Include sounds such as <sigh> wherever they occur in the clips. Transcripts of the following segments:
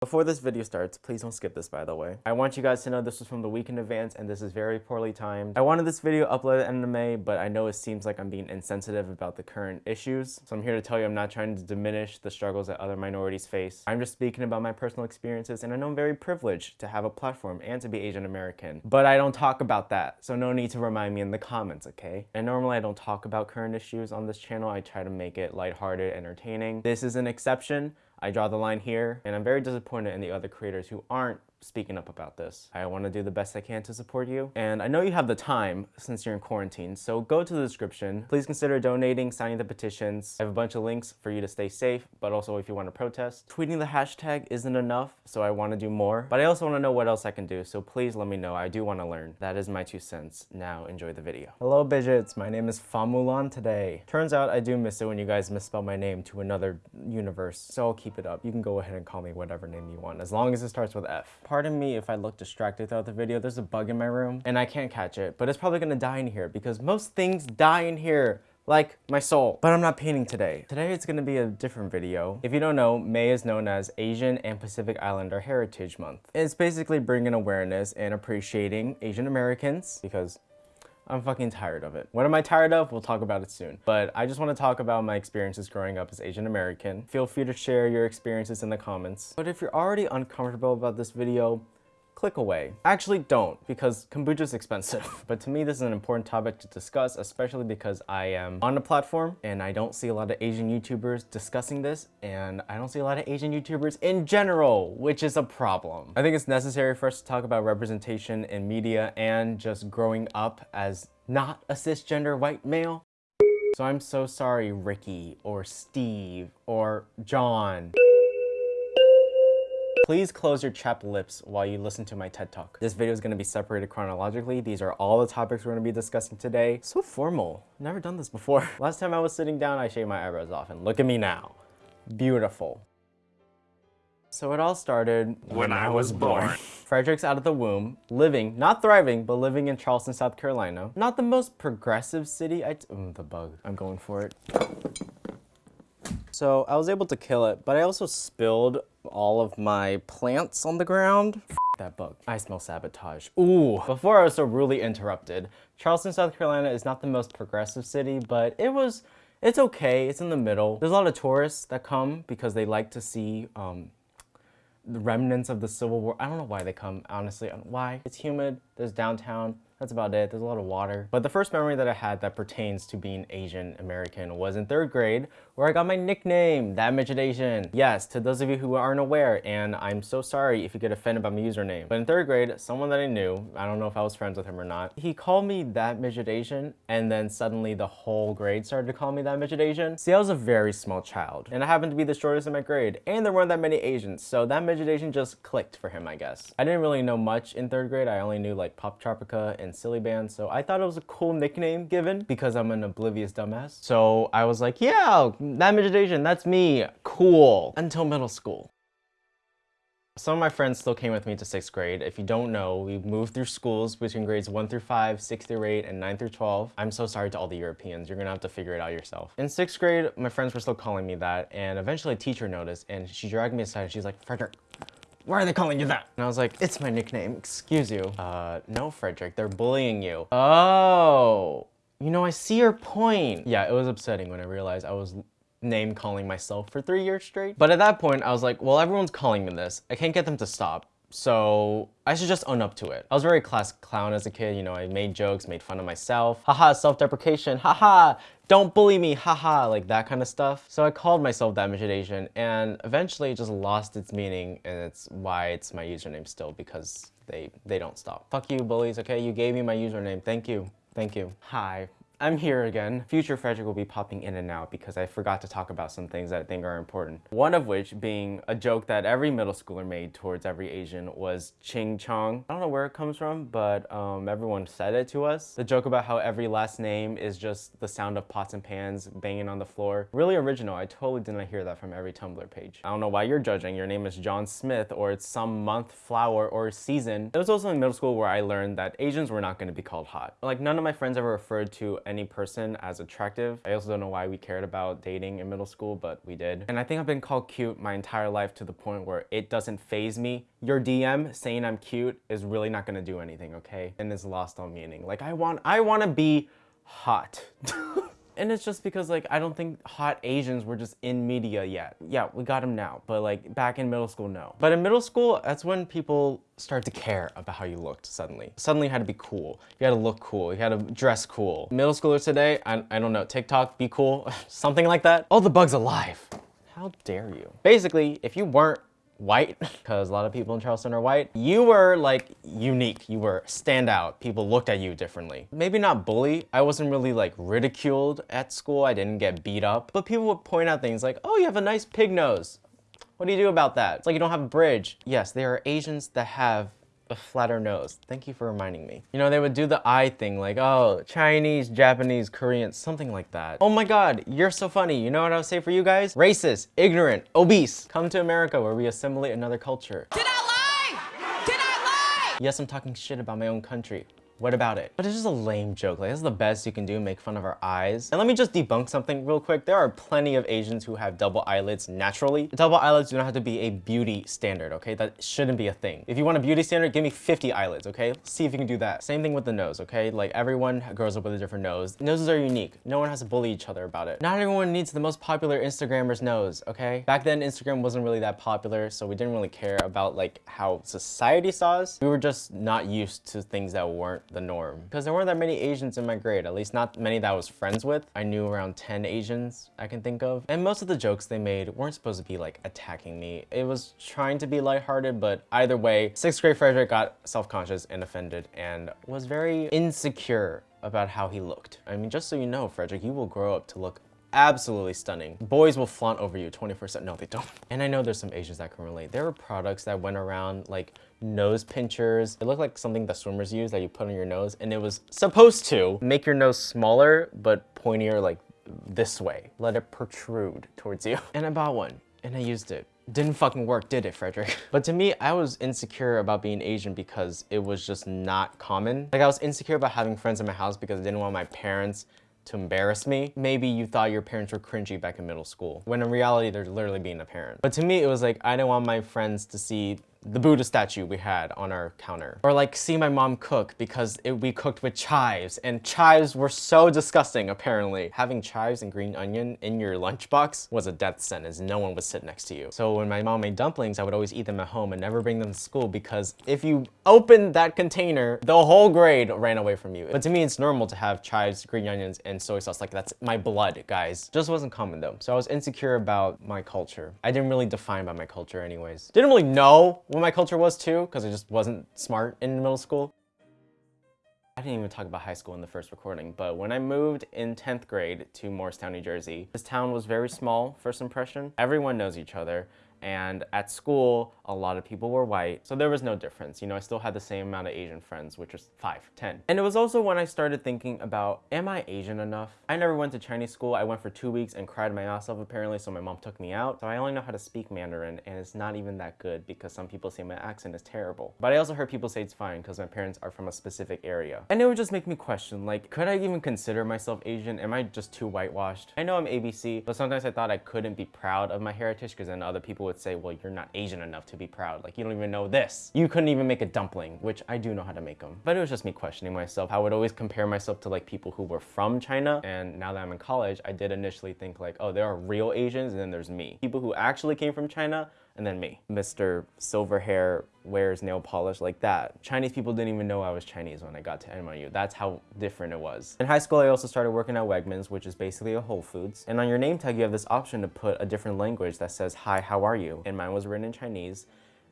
Before this video starts, please don't skip this by the way. I want you guys to know this was from the week in advance and this is very poorly timed. I wanted this video uploaded end of May, but I know it seems like I'm being insensitive about the current issues. So I'm here to tell you I'm not trying to diminish the struggles that other minorities face. I'm just speaking about my personal experiences and I know I'm very privileged to have a platform and to be Asian American. But I don't talk about that, so no need to remind me in the comments, okay? And normally I don't talk about current issues on this channel. I try to make it lighthearted, entertaining. This is an exception. I draw the line here, and I'm very disappointed in the other creators who aren't speaking up about this. I want to do the best I can to support you. And I know you have the time since you're in quarantine, so go to the description. Please consider donating, signing the petitions. I have a bunch of links for you to stay safe, but also if you want to protest. Tweeting the hashtag isn't enough, so I want to do more. But I also want to know what else I can do, so please let me know. I do want to learn. That is my two cents. Now enjoy the video. Hello, Bidgets. My name is Famulan today. Turns out I do miss it when you guys misspell my name to another universe, so I'll keep it up. You can go ahead and call me whatever name you want, as long as it starts with F. Pardon me if I look distracted throughout the video. There's a bug in my room and I can't catch it, but it's probably gonna die in here because most things die in here like my soul. But I'm not painting today. Today it's gonna be a different video. If you don't know, May is known as Asian and Pacific Islander Heritage Month. It's basically bringing awareness and appreciating Asian Americans because I'm fucking tired of it. What am I tired of? We'll talk about it soon. But I just want to talk about my experiences growing up as Asian American. Feel free to share your experiences in the comments. But if you're already uncomfortable about this video, click away. Actually don't, because kombucha is expensive. <laughs> but to me, this is an important topic to discuss, especially because I am on a platform and I don't see a lot of Asian YouTubers discussing this, and I don't see a lot of Asian YouTubers in general, which is a problem. I think it's necessary for us to talk about representation in media and just growing up as not a cisgender white male. So I'm so sorry, Ricky, or Steve, or John. Please close your chapped lips while you listen to my TED Talk. This video is going to be separated chronologically. These are all the topics we're going to be discussing today. So formal. Never done this before. <laughs> Last time I was sitting down, I shaved my eyebrows off, and look at me now. Beautiful. So it all started when, when I was born. <laughs> Frederick's out of the womb, living, not thriving, but living in Charleston, South Carolina. Not the most progressive city. I mm, the bug. I'm going for it. So I was able to kill it, but I also spilled all of my plants on the ground. F that bug. I smell sabotage. Ooh. Before I was so rudely interrupted, Charleston, South Carolina is not the most progressive city, but it was, it's okay. It's in the middle. There's a lot of tourists that come because they like to see um, the remnants of the Civil War. I don't know why they come, honestly. Why? It's humid. There's downtown. That's about it. There's a lot of water. But the first memory that I had that pertains to being Asian American was in third grade where I got my nickname, That Asian. Yes, to those of you who aren't aware, and I'm so sorry if you get offended by my username. But in third grade, someone that I knew, I don't know if I was friends with him or not, he called me That Midget Asian and then suddenly the whole grade started to call me That Asian. See, I was a very small child and I happened to be the shortest in my grade and there weren't that many Asians, so That Asian just clicked for him, I guess. I didn't really know much in third grade. I only knew like Poptropica and and Silly Band, so I thought it was a cool nickname given because I'm an oblivious dumbass. So I was like, yeah, that midget Asian, that's me, cool, until middle school. Some of my friends still came with me to 6th grade. If you don't know, we moved through schools between grades 1 through 5, 6 through 8, and 9 through 12. I'm so sorry to all the Europeans. You're gonna have to figure it out yourself. In 6th grade, my friends were still calling me that, and eventually a teacher noticed, and she dragged me aside, and she's like, Frederick, why are they calling you that? And I was like, it's my nickname, excuse you. Uh, no, Frederick, they're bullying you. Oh, you know, I see your point. Yeah, it was upsetting when I realized I was name calling myself for three years straight. But at that point, I was like, well, everyone's calling me this. I can't get them to stop. So I should just own up to it. I was very class clown as a kid, you know, I made jokes, made fun of myself. Haha, self-deprecation, haha, don't bully me, haha, like that kind of stuff. So I called myself that Asian and eventually it just lost its meaning and it's why it's my username still because they, they don't stop. Fuck you bullies, okay? You gave me my username, thank you, thank you. Hi, I'm here again. Future Frederick will be popping in and out because I forgot to talk about some things that I think are important. One of which being a joke that every middle schooler made towards every Asian was Ching Chong. I don't know where it comes from, but um, everyone said it to us. The joke about how every last name is just the sound of pots and pans banging on the floor. Really original. I totally did not hear that from every Tumblr page. I don't know why you're judging. Your name is John Smith or it's some month, flower, or season. It was also in middle school where I learned that Asians were not going to be called hot. Like none of my friends ever referred to any person as attractive. I also don't know why we cared about dating in middle school, but we did. And I think I've been called cute my entire life to the point where it doesn't faze me. Your DM saying I'm cute is really not gonna do anything, okay? And it's lost all meaning. Like I want, I wanna be hot. <laughs> And it's just because like I don't think hot Asians were just in media yet. Yeah, we got them now, but like back in middle school, no. But in middle school, that's when people start to care about how you looked suddenly. Suddenly you had to be cool. You had to look cool. You had to dress cool. Middle schoolers today, I, I don't know, TikTok, be cool, <laughs> something like that. Oh, the bug's alive. How dare you? Basically, if you weren't white, because a lot of people in Charleston are white, you were like unique. You were standout. People looked at you differently. Maybe not bully. I wasn't really like ridiculed at school. I didn't get beat up. But people would point out things like, oh, you have a nice pig nose. What do you do about that? It's like you don't have a bridge. Yes, there are Asians that have a flatter nose. Thank you for reminding me. You know, they would do the eye thing like, oh, Chinese, Japanese, Korean, something like that. Oh my God, you're so funny. You know what I would say for you guys? Racist, ignorant, obese. Come to America where we assimilate another culture. Did I lie? Did I lie? Yes, I'm talking shit about my own country. What about it? But it's just a lame joke. Like, this is the best you can do, make fun of our eyes. And let me just debunk something real quick. There are plenty of Asians who have double eyelids naturally. Double eyelids do not have to be a beauty standard, okay? That shouldn't be a thing. If you want a beauty standard, give me 50 eyelids, okay? Let's See if you can do that. Same thing with the nose, okay? Like, everyone grows up with a different nose. Noses are unique. No one has to bully each other about it. Not everyone needs the most popular Instagrammer's nose, okay? Back then, Instagram wasn't really that popular, so we didn't really care about, like, how society saw us. We were just not used to things that weren't the norm. Because there weren't that many Asians in my grade, at least not many that I was friends with. I knew around 10 Asians I can think of. And most of the jokes they made weren't supposed to be like attacking me. It was trying to be lighthearted, but either way, sixth grade Frederick got self-conscious and offended and was very insecure about how he looked. I mean, just so you know, Frederick, you will grow up to look absolutely stunning. Boys will flaunt over you 24-7. No, they don't. And I know there's some Asians that can relate. There were products that went around like nose pinchers. It looked like something that swimmers use that you put on your nose and it was supposed to make your nose smaller but pointier like this way. Let it protrude towards you. <laughs> And I bought one and I used it. Didn't fucking work, did it, Frederick? <laughs> But to me, I was insecure about being Asian because it was just not common. Like I was insecure about having friends in my house because I didn't want my parents to embarrass me. Maybe you thought your parents were cringy back in middle school, when in reality, they're literally being a parent. But to me, it was like, I didn't want my friends to see the Buddha statue we had on our counter. Or like see my mom cook because it, we cooked with chives and chives were so disgusting apparently. Having chives and green onion in your lunchbox was a death sentence. No one would sit next to you. So when my mom made dumplings, I would always eat them at home and never bring them to school because if you opened that container, the whole grade ran away from you. But to me, it's normal to have chives, green onions, and soy sauce. Like that's my blood, guys. Just wasn't common though. So I was insecure about my culture. I didn't really define by my culture anyways. Didn't really know what my culture was too, because I just wasn't smart in middle school. I didn't even talk about high school in the first recording, but when I moved in 10th grade to Morristown, New Jersey, this town was very small, first impression. Everyone knows each other and at school a lot of people were white so there was no difference. You know i still had the same amount of asian friends which was five ten. And it was also when i started thinking about am i asian enough? I never went to chinese school. I went for two weeks and cried my ass off apparently so my mom took me out. So i only know how to speak mandarin and it's not even that good because some people say my accent is terrible. But i also heard people say it's fine because my parents are from a specific area. And it would just make me question like could i even consider myself asian? Am i just too whitewashed? I know i'm abc but sometimes i thought i couldn't be proud of my heritage because then other people would say, well, you're not Asian enough to be proud. Like, you don't even know this. You couldn't even make a dumpling, which I do know how to make them. But it was just me questioning myself. I would always compare myself to like people who were from China. And now that I'm in college, I did initially think like, oh, there are real Asians and then there's me. People who actually came from China and then me. Mr. Silver Hair wears nail polish like that. Chinese people didn't even know I was Chinese when I got to NYU. That's how different it was. In high school, I also started working at Wegmans, which is basically a Whole Foods. And on your name tag, you have this option to put a different language that says, hi, how are you? And mine was written in Chinese.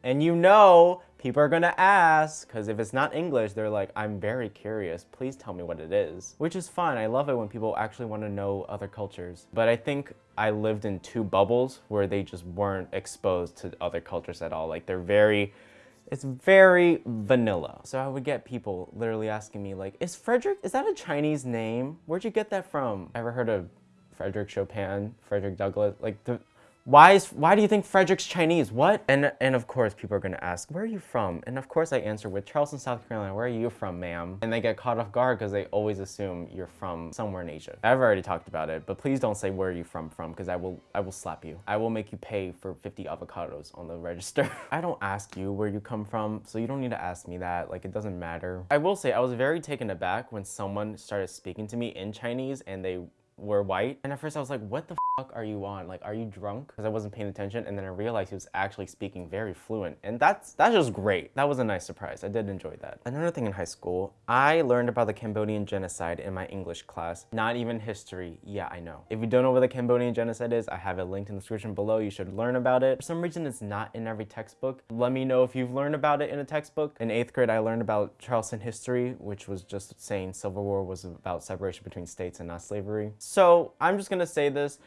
And you know, people are gonna ask, because if it's not English, they're like, I'm very curious, please tell me what it is. Which is fun, I love it when people actually wanna know other cultures. But I think I lived in two bubbles where they just weren't exposed to other cultures at all. Like they're very, it's very vanilla. So I would get people literally asking me like, is Frederick, is that a Chinese name? Where'd you get that from? Ever heard of Frederick Chopin, Frederick Douglass? Like the, Why is why do you think Frederick's Chinese? What? And and of course people are gonna ask, where are you from? And of course I answer with Charleston, South Carolina. Where are you from, ma'am? And they get caught off guard because they always assume you're from somewhere in Asia. I've already talked about it, but please don't say where are you from from because I will I will slap you. I will make you pay for 50 avocados on the <laughs> register. I don't ask you where you come from, so you don't need to ask me that. Like it doesn't matter. I will say I was very taken aback when someone started speaking to me in Chinese and they were white. And at first I was like, what the fuck are you on? Like, are you drunk? Because I wasn't paying attention. And then I realized he was actually speaking very fluent. And that's, that's just great. That was a nice surprise. I did enjoy that. Another thing in high school, I learned about the Cambodian genocide in my English class. Not even history. Yeah, I know. If you don't know what the Cambodian genocide is, I have it linked in the description below. You should learn about it. For some reason, it's not in every textbook. Let me know if you've learned about it in a textbook. In eighth grade, I learned about Charleston history, which was just saying Civil War was about separation between states and not slavery. So I'm just gonna say this,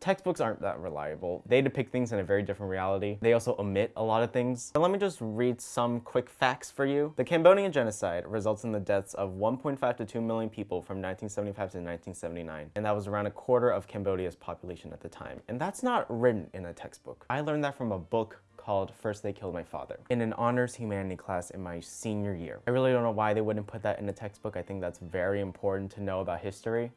textbooks aren't that reliable. They depict things in a very different reality. They also omit a lot of things. Let me just read some quick facts for you. The Cambodian genocide results in the deaths of 1.5 to 2 million people from 1975 to 1979. And that was around a quarter of Cambodia's population at the time. And that's not written in a textbook. I learned that from a book called First They Killed My Father in an honors humanity class in my senior year. I really don't know why they wouldn't put that in a textbook. I think that's very important to know about history.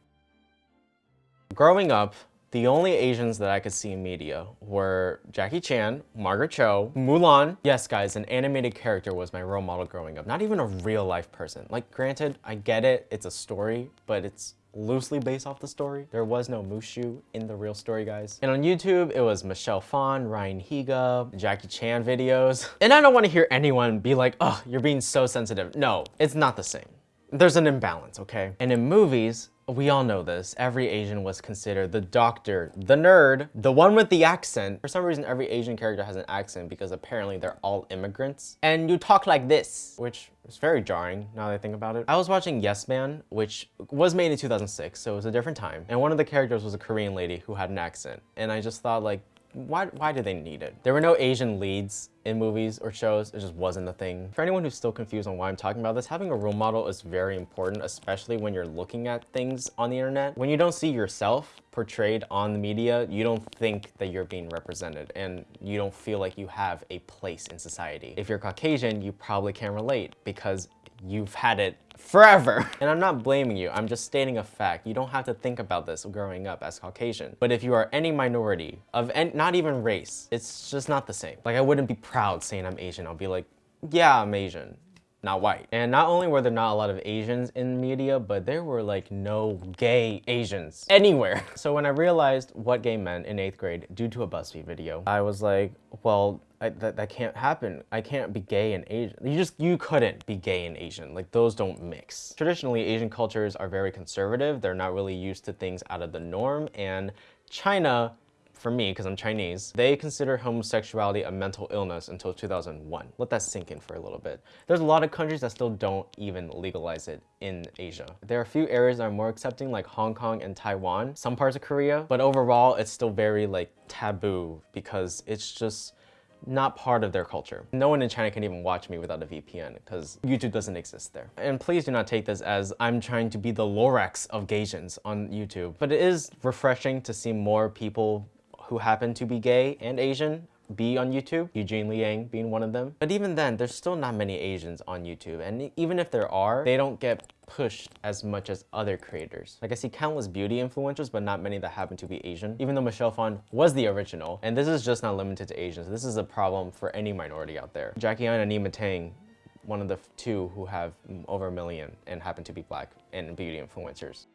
Growing up, the only Asians that I could see in media were Jackie Chan, Margaret Cho, Mulan. Yes, guys, an animated character was my role model growing up. Not even a real life person. Like, granted, I get it, it's a story, but it's loosely based off the story. There was no Mushu in the real story, guys. And on YouTube, it was Michelle Phan, Ryan Higa, Jackie Chan videos. <laughs> And I don't want to hear anyone be like, oh, you're being so sensitive. No, it's not the same. There's an imbalance, okay? And in movies, we all know this. Every Asian was considered the doctor, the nerd, the one with the accent. For some reason, every Asian character has an accent because apparently they're all immigrants. And you talk like this, which is very jarring now that I think about it. I was watching Yes Man, which was made in 2006, so it was a different time. And one of the characters was a Korean lady who had an accent. And I just thought like, why, why do they need it? There were no Asian leads in movies or shows, it just wasn't a thing. For anyone who's still confused on why I'm talking about this, having a role model is very important, especially when you're looking at things on the internet. When you don't see yourself portrayed on the media, you don't think that you're being represented and you don't feel like you have a place in society. If you're Caucasian, you probably can't relate because you've had it forever. <laughs> And I'm not blaming you, I'm just stating a fact. You don't have to think about this growing up as Caucasian. But if you are any minority of any, not even race, it's just not the same. Like I wouldn't be proud saying I'm Asian. I'll be like, yeah, I'm Asian not white. And not only were there not a lot of Asians in media, but there were like no gay Asians anywhere. <laughs> So when I realized what gay meant in eighth grade due to a BuzzFeed video, I was like, well, I, that, that can't happen. I can't be gay and Asian. You just, you couldn't be gay and Asian. Like those don't mix. Traditionally, Asian cultures are very conservative. They're not really used to things out of the norm. And China for me, because I'm Chinese, they consider homosexuality a mental illness until 2001. Let that sink in for a little bit. There's a lot of countries that still don't even legalize it in Asia. There are a few areas that are more accepting like Hong Kong and Taiwan, some parts of Korea, but overall it's still very like taboo because it's just not part of their culture. No one in China can even watch me without a VPN because YouTube doesn't exist there. And please do not take this as I'm trying to be the Lorax of Gaysians on YouTube. But it is refreshing to see more people who happen to be gay and Asian be on YouTube, Eugene Lee Yang being one of them. But even then, there's still not many Asians on YouTube. And even if there are, they don't get pushed as much as other creators. Like I see countless beauty influencers, but not many that happen to be Asian, even though Michelle Phan was the original. And this is just not limited to Asians. This is a problem for any minority out there. Jackie and Nyma Tang one of the two who have over a million and happen to be black and beauty influencers.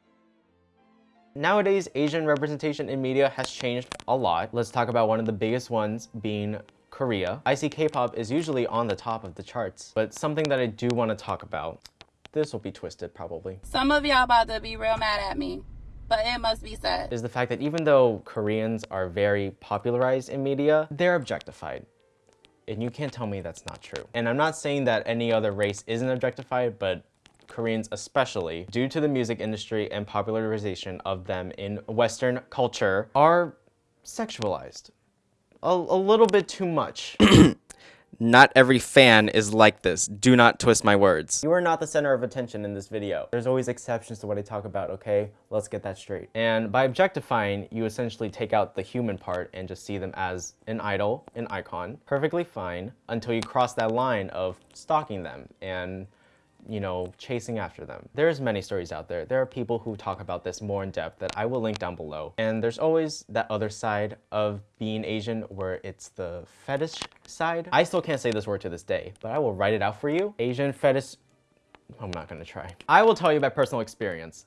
Nowadays, Asian representation in media has changed a lot. Let's talk about one of the biggest ones being Korea. I see K-pop is usually on the top of the charts, but something that I do want to talk about, this will be twisted probably. Some of y'all about to be real mad at me, but it must be said. Is the fact that even though Koreans are very popularized in media, they're objectified. And you can't tell me that's not true. And I'm not saying that any other race isn't objectified, but Koreans especially, due to the music industry and popularization of them in Western culture, are sexualized. A, a little bit too much. <clears throat> not every fan is like this. Do not twist my words. You are not the center of attention in this video. There's always exceptions to what I talk about, okay? Let's get that straight. And by objectifying, you essentially take out the human part and just see them as an idol, an icon. Perfectly fine until you cross that line of stalking them and you know, chasing after them. There's many stories out there. There are people who talk about this more in depth that I will link down below. And there's always that other side of being Asian where it's the fetish side. I still can't say this word to this day, but I will write it out for you. Asian fetish, I'm not gonna try. I will tell you by personal experience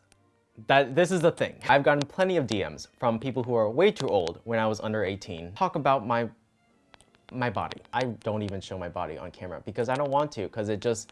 that this is the thing. I've gotten plenty of DMs from people who are way too old when I was under 18. Talk about my my body. I don't even show my body on camera because I don't want to because it just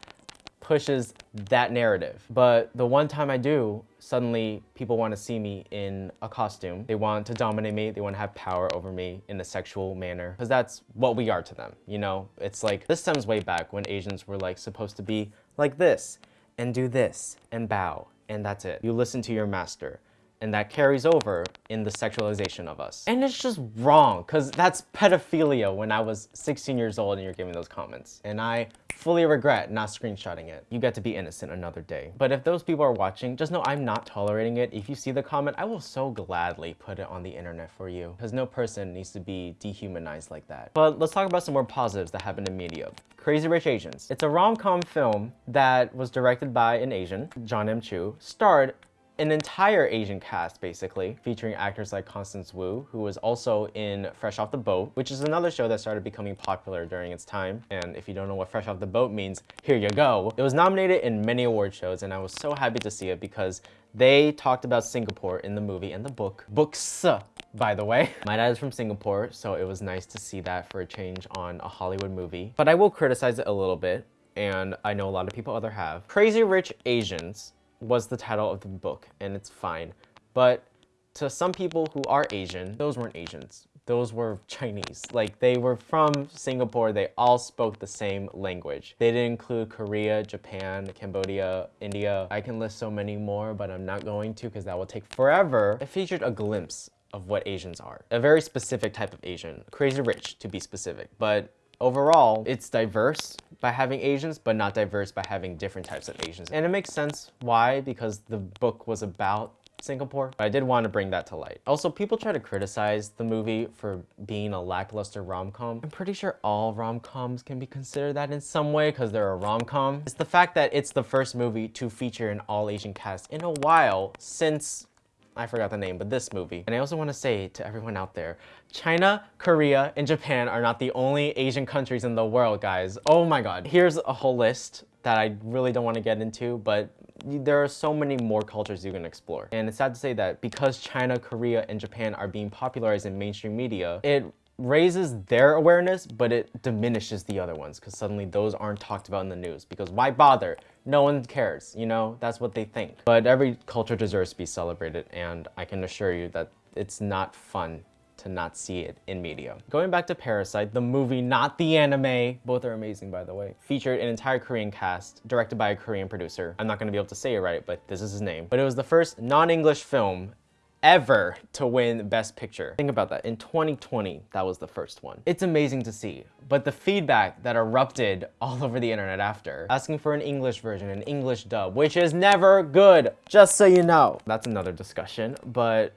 pushes that narrative. But the one time I do, suddenly people want to see me in a costume. They want to dominate me. They want to have power over me in a sexual manner because that's what we are to them. You know, it's like this stems way back when Asians were like supposed to be like this and do this and bow and that's it. You listen to your master and that carries over in the sexualization of us. And it's just wrong, because that's pedophilia when I was 16 years old and you're giving those comments. And I fully regret not screenshotting it. You get to be innocent another day. But if those people are watching, just know I'm not tolerating it. If you see the comment, I will so gladly put it on the internet for you, because no person needs to be dehumanized like that. But let's talk about some more positives that happen in media. Crazy Rich Asians. It's a rom-com film that was directed by an Asian, John M. Chu, starred an entire Asian cast, basically, featuring actors like Constance Wu, who was also in Fresh Off the Boat, which is another show that started becoming popular during its time. And if you don't know what Fresh Off the Boat means, here you go. It was nominated in many award shows, and I was so happy to see it because they talked about Singapore in the movie and the book. Books, by the way. <laughs> My dad is from Singapore, so it was nice to see that for a change on a Hollywood movie. But I will criticize it a little bit, and I know a lot of people other have. Crazy Rich Asians was the title of the book, and it's fine. But to some people who are Asian, those weren't Asians. Those were Chinese. Like, they were from Singapore. They all spoke the same language. They didn't include Korea, Japan, Cambodia, India. I can list so many more, but I'm not going to because that will take forever. It featured a glimpse of what Asians are. A very specific type of Asian. Crazy rich, to be specific. But overall, it's diverse by having Asians, but not diverse by having different types of Asians. And it makes sense why, because the book was about Singapore. But I did want to bring that to light. Also, people try to criticize the movie for being a lackluster rom-com. I'm pretty sure all rom-coms can be considered that in some way because they're a rom-com. It's the fact that it's the first movie to feature an all-Asian cast in a while since I forgot the name, but this movie. And I also want to say to everyone out there, China, Korea, and Japan are not the only Asian countries in the world, guys. Oh my god. Here's a whole list that I really don't want to get into, but there are so many more cultures you can explore. And it's sad to say that because China, Korea, and Japan are being popularized in mainstream media, it raises their awareness, but it diminishes the other ones because suddenly those aren't talked about in the news because why bother? No one cares, you know? That's what they think. But every culture deserves to be celebrated and I can assure you that it's not fun to not see it in media. Going back to Parasite, the movie, not the anime, both are amazing by the way, featured an entire Korean cast, directed by a Korean producer. I'm not gonna be able to say it right, but this is his name. But it was the first non-English film ever to win Best Picture. Think about that. In 2020, that was the first one. It's amazing to see, but the feedback that erupted <laughs> all over the internet after, asking for an English version, an English dub, which is never good, just so you know. That's another discussion, but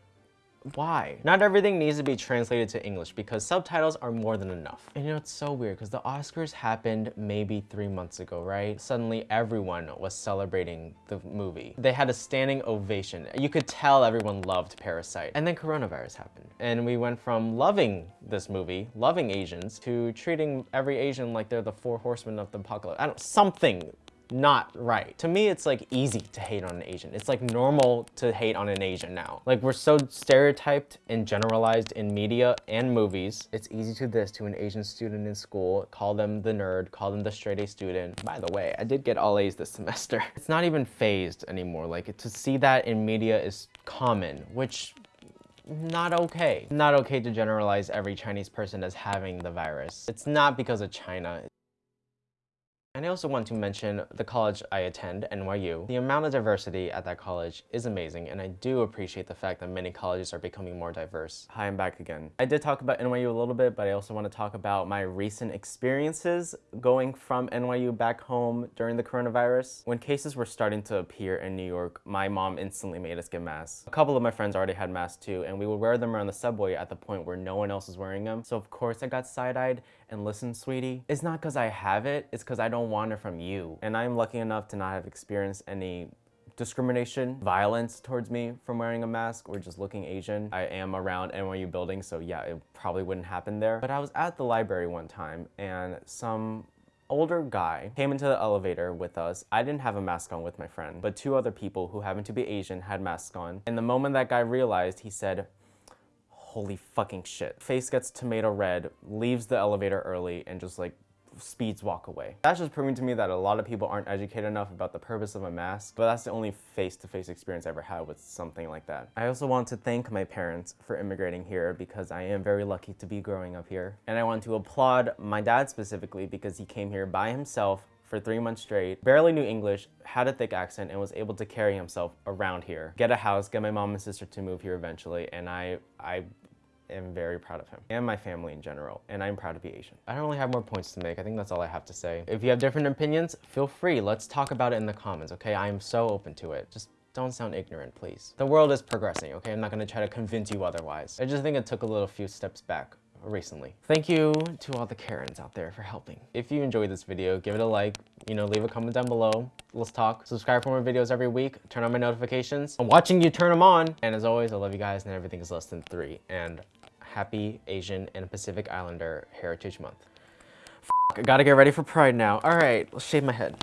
why? Not everything needs to be translated to English because subtitles are more than enough. And you know, it's so weird because the Oscars happened maybe three months ago, right? Suddenly everyone was celebrating the movie. They had a standing ovation. You could tell everyone loved Parasite. And then coronavirus happened. And we went from loving this movie, loving Asians, to treating every Asian like they're the four horsemen of the apocalypse. I don't, something not right. To me, it's like easy to hate on an Asian. It's like normal to hate on an Asian now. Like we're so stereotyped and generalized in media and movies. It's easy to this to an Asian student in school, call them the nerd, call them the straight A student. By the way, I did get all A's this <laughs> semester. It's not even fazed anymore. Like to see that in media is common, which not okay. Not okay to generalize every Chinese person as having the virus. It's not because of China. And I also want to mention the college I attend, NYU. The amount of diversity at that college is amazing, and I do appreciate the fact that many colleges are becoming more diverse. Hi, I'm back again. I did talk about NYU a little bit, but I also want to talk about my recent experiences going from NYU back home during the coronavirus. When cases were starting to appear in New York, my mom instantly made us get masks. A couple of my friends already had masks too, and we would wear them around the subway at the point where no one else was wearing them. So of course I got side-eyed, and listen, sweetie, it's not because I have it, it's because I don't want it from you. And I'm lucky enough to not have experienced any discrimination, violence towards me from wearing a mask or just looking Asian. I am around NYU buildings, so yeah, it probably wouldn't happen there. But I was at the library one time and some older guy came into the elevator with us. I didn't have a mask on with my friend, but two other people who happened to be Asian had masks on. And the moment that guy realized, he said, holy fucking shit. Face gets tomato red, leaves the elevator early, and just like speeds walk away. That's just proving to me that a lot of people aren't educated enough about the purpose of a mask, but that's the only face-to-face -face experience I ever had with something like that. I also want to thank my parents for immigrating here because I am very lucky to be growing up here. And I want to applaud my dad specifically because he came here by himself for three months straight, barely knew English, had a thick accent, and was able to carry himself around here. Get a house, get my mom and sister to move here eventually, and I, I am very proud of him and my family in general, and I'm proud to be Asian. I don't really have more points to make. I think that's all I have to say. If you have different opinions, feel free. Let's talk about it in the comments, okay? I am so open to it. Just don't sound ignorant, please. The world is progressing, okay? I'm not gonna try to convince you otherwise. I just think it took a little few steps back recently. Thank you to all the Karens out there for helping. If you enjoyed this video, give it a like, you know, leave a comment down below. Let's talk. Subscribe for more videos every week. Turn on my notifications. I'm watching you turn them on. And as always, I love you guys and everything is less than three. And happy Asian and Pacific Islander Heritage Month. F I gotta get ready for Pride now. All right, let's shave my head.